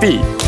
必